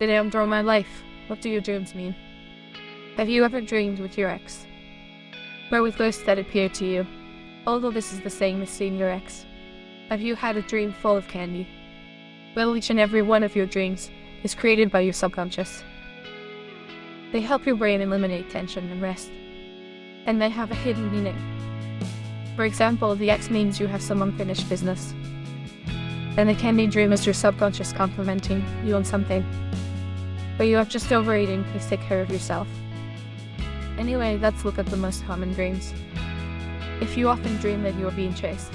Today on Draw My Life, what do your dreams mean? Have you ever dreamed with your ex? Or with ghosts that appear to you? Although this is the same as seeing your ex. Have you had a dream full of candy? Well, each and every one of your dreams is created by your subconscious. They help your brain eliminate tension and rest. And they have a hidden meaning. For example, the ex means you have some unfinished business. And the candy dream is your subconscious complimenting you on something. But you are just overeating, please take care of yourself. Anyway, let's look at the most common dreams. If you often dream that you are being chased,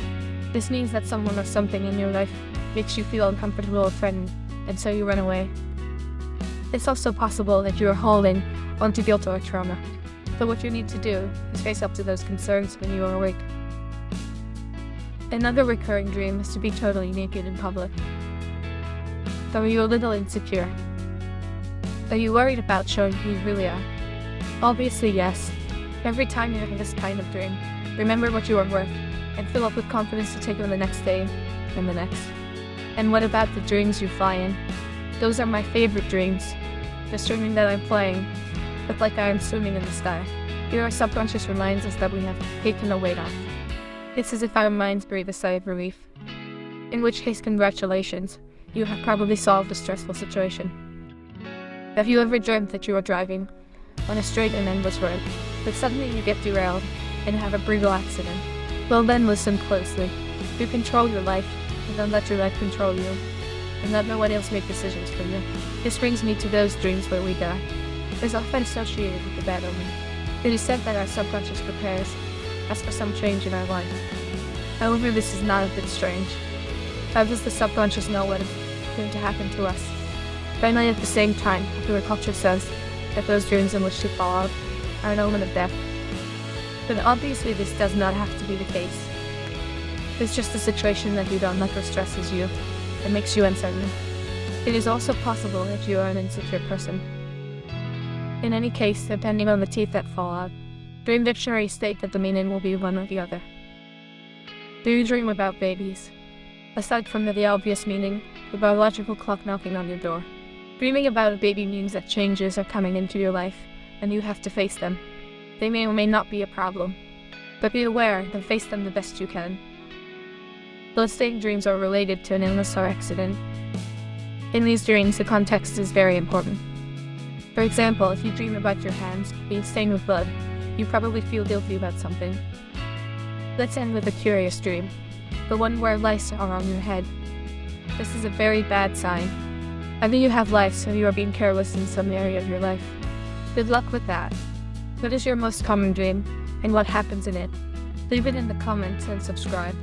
this means that someone or something in your life makes you feel uncomfortable or threatened, and so you run away. It's also possible that you are holding onto guilt or trauma. But what you need to do is face up to those concerns when you are awake. Another recurring dream is to be totally naked in public. Are you're a little insecure? Are you worried about showing who you really are? Obviously yes. Every time you have this kind of dream, remember what you are worth, and fill up with confidence to take on the next day, and the next. And what about the dreams you fly in? Those are my favorite dreams. The dreaming that I'm flying, but like I am swimming in the sky. Here our subconscious reminds us that we have taken a weight off. It's as if our minds breathe a sigh of relief. In which case, congratulations, you have probably solved a stressful situation. Have you ever dreamt that you are driving on a straight and endless road, but suddenly you get derailed and have a brutal accident? Well then listen closely. You control your life, and don't let your life control you. And let no one else make decisions for you. This brings me to those dreams where we die. Is often associated with the bad omen. It is said that our subconscious prepares us for some change in our life. However, this is not a bit strange. How does the subconscious know what is going to happen to us? Finally, at the same time, popular culture says that those dreams in which to fall out are an omen of death. But obviously this does not have to be the case. It's just a situation that you don't like or stresses you and makes you uncertain. It is also possible that you are an insecure person. In any case, depending on the teeth that fall out, dream dictionaries state that the meaning will be one or the other. Do you dream about babies? Aside from the obvious meaning, the biological clock knocking on your door. Dreaming about a baby means that changes are coming into your life, and you have to face them. They may or may not be a problem, but be aware and face them the best you can. Those same dreams are related to an illness or accident. In these dreams, the context is very important. For example, if you dream about your hands being stained with blood, you probably feel guilty about something. Let's end with a curious dream, the one where lice are on your head. This is a very bad sign. Either you have lice or you are being careless in some area of your life. Good luck with that. What is your most common dream, and what happens in it? Leave it in the comments and subscribe.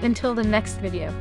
Until the next video.